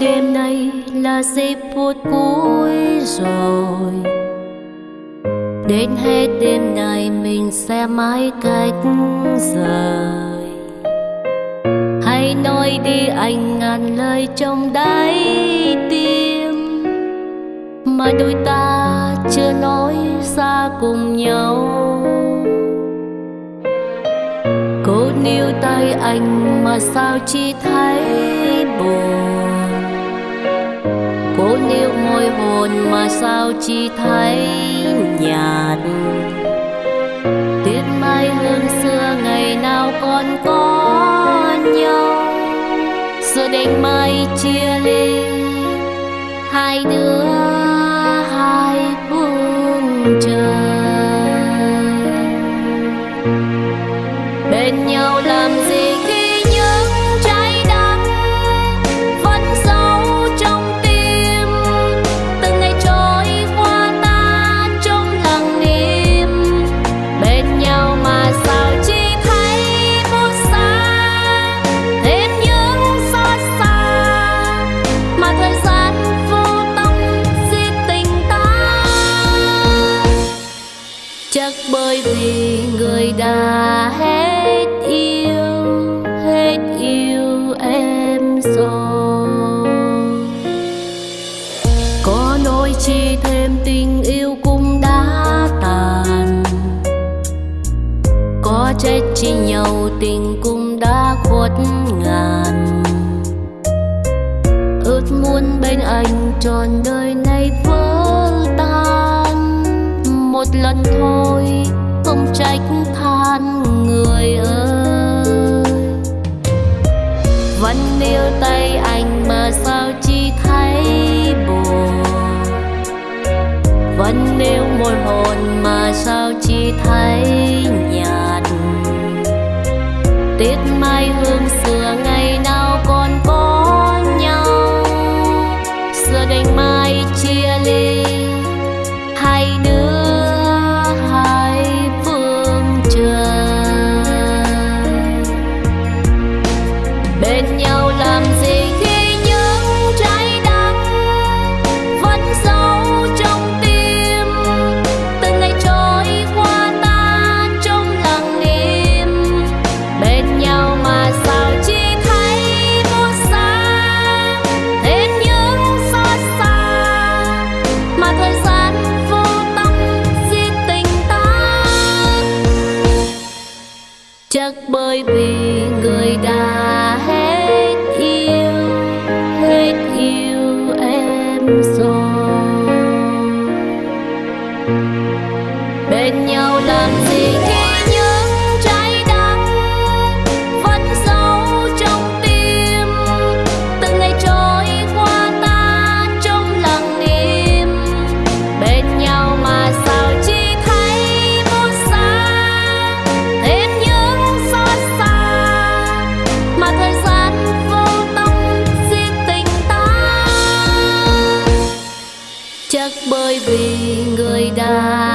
đêm nay là giây phút cuối rồi. Đến hết đêm này mình sẽ mãi cách rời. Hãy nói đi anh ngàn lời trong đáy tim. Mà đôi ta chưa nói ra cùng nhau. Cô níu tay anh mà sao chỉ thấy buồn? Môi hồn mà sao chỉ thấy nhạt. Tiếc mai hương xưa, ngày nào còn có nhau. Giờ đành mai chia ly, hai đứa hai trách chi nhau, tình cũng đã khuất ngàn. Ước muốn bên anh trọn đời này vỡ tan. Một lần thôi, không trách than người ơi. Vẫn níu tay anh mà sao chỉ thấy buồn? Vẫn níu môi hồn mà sao chỉ thấy tết mai hương xưa ngày nào còn có nhau. Xưa đành mai chia ly hai đứa, hai phương trời. Bên nhau làm gì? Chắc bởi vì người đã chắc bởi vì người đã